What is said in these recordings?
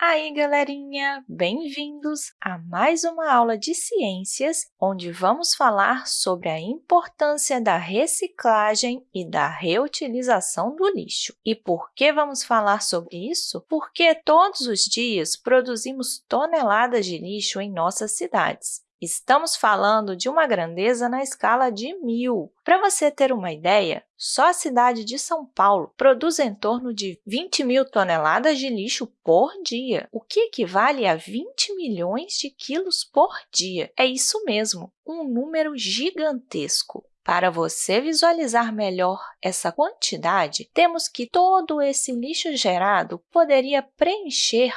Aí, galerinha! Bem-vindos a mais uma aula de ciências, onde vamos falar sobre a importância da reciclagem e da reutilização do lixo. E por que vamos falar sobre isso? Porque todos os dias produzimos toneladas de lixo em nossas cidades. Estamos falando de uma grandeza na escala de mil. Para você ter uma ideia, só a cidade de São Paulo produz em torno de 20 mil toneladas de lixo por dia, o que equivale a 20 milhões de quilos por dia. É isso mesmo, um número gigantesco. Para você visualizar melhor essa quantidade, temos que todo esse lixo gerado poderia preencher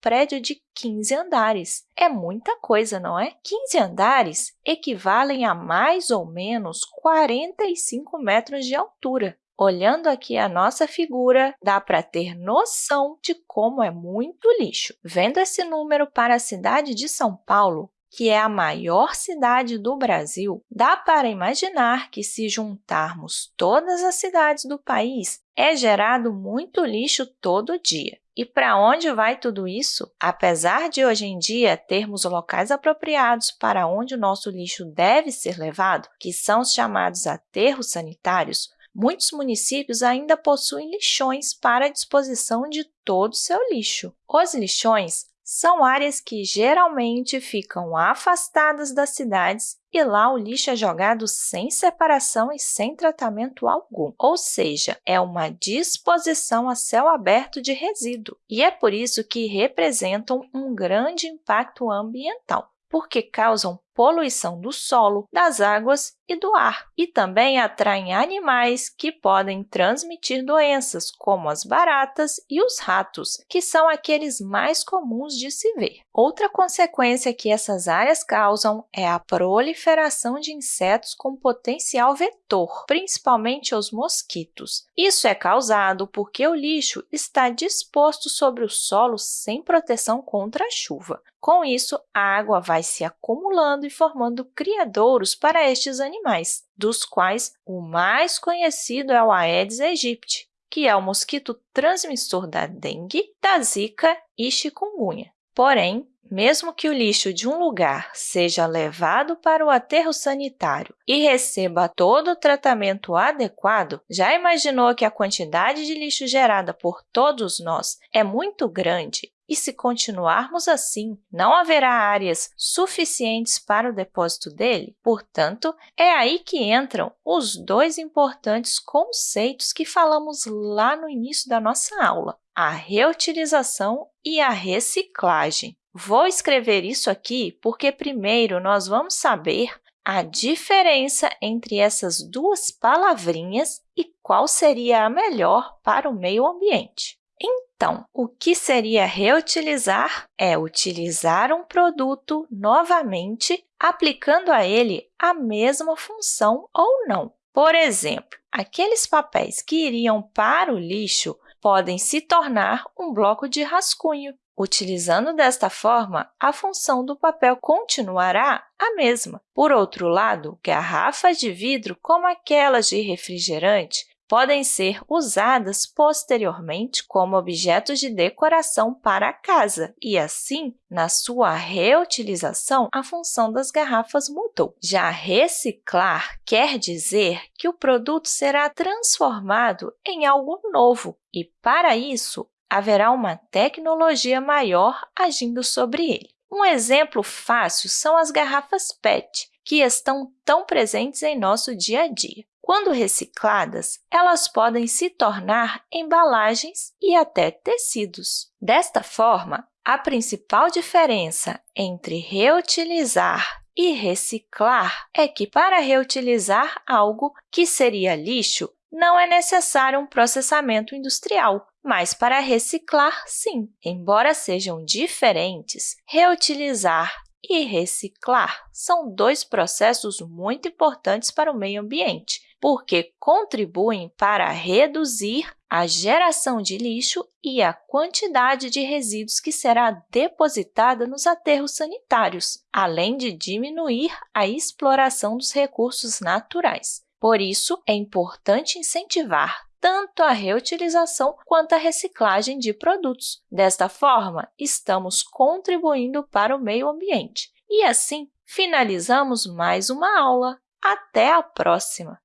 prédio de 15 andares. É muita coisa, não é? 15 andares equivalem a mais ou menos 45 metros de altura. Olhando aqui a nossa figura, dá para ter noção de como é muito lixo. Vendo esse número para a cidade de São Paulo, que é a maior cidade do Brasil, dá para imaginar que, se juntarmos todas as cidades do país, é gerado muito lixo todo dia. E para onde vai tudo isso? Apesar de hoje em dia termos locais apropriados para onde o nosso lixo deve ser levado, que são os chamados aterros sanitários, muitos municípios ainda possuem lixões para a disposição de todo o seu lixo. Os lixões são áreas que geralmente ficam afastadas das cidades e lá o lixo é jogado sem separação e sem tratamento algum, ou seja, é uma disposição a céu aberto de resíduo, e é por isso que representam um grande impacto ambiental, porque causam poluição do solo, das águas e do ar, e também atraem animais que podem transmitir doenças, como as baratas e os ratos, que são aqueles mais comuns de se ver. Outra consequência que essas áreas causam é a proliferação de insetos com potencial vetor, principalmente os mosquitos. Isso é causado porque o lixo está disposto sobre o solo sem proteção contra a chuva. Com isso, a água vai se acumulando e formando criadouros para estes animais, dos quais o mais conhecido é o Aedes aegypti, que é o mosquito transmissor da dengue, da zika e chikungunya. Porém, mesmo que o lixo de um lugar seja levado para o aterro sanitário e receba todo o tratamento adequado, já imaginou que a quantidade de lixo gerada por todos nós é muito grande e se continuarmos assim, não haverá áreas suficientes para o depósito dele? Portanto, é aí que entram os dois importantes conceitos que falamos lá no início da nossa aula, a reutilização e a reciclagem. Vou escrever isso aqui porque primeiro nós vamos saber a diferença entre essas duas palavrinhas e qual seria a melhor para o meio ambiente. Então, o que seria reutilizar é utilizar um produto novamente, aplicando a ele a mesma função ou não. Por exemplo, aqueles papéis que iriam para o lixo podem se tornar um bloco de rascunho. Utilizando desta forma, a função do papel continuará a mesma. Por outro lado, garrafas de vidro, como aquelas de refrigerante, podem ser usadas posteriormente como objetos de decoração para a casa e, assim, na sua reutilização, a função das garrafas mudou. Já reciclar quer dizer que o produto será transformado em algo novo e, para isso, haverá uma tecnologia maior agindo sobre ele. Um exemplo fácil são as garrafas PET, que estão tão presentes em nosso dia a dia. Quando recicladas, elas podem se tornar embalagens e até tecidos. Desta forma, a principal diferença entre reutilizar e reciclar é que, para reutilizar algo que seria lixo, não é necessário um processamento industrial, mas para reciclar, sim. Embora sejam diferentes, reutilizar e reciclar são dois processos muito importantes para o meio ambiente, porque contribuem para reduzir a geração de lixo e a quantidade de resíduos que será depositada nos aterros sanitários, além de diminuir a exploração dos recursos naturais. Por isso, é importante incentivar tanto a reutilização quanto a reciclagem de produtos. Desta forma, estamos contribuindo para o meio ambiente. E assim, finalizamos mais uma aula. Até a próxima!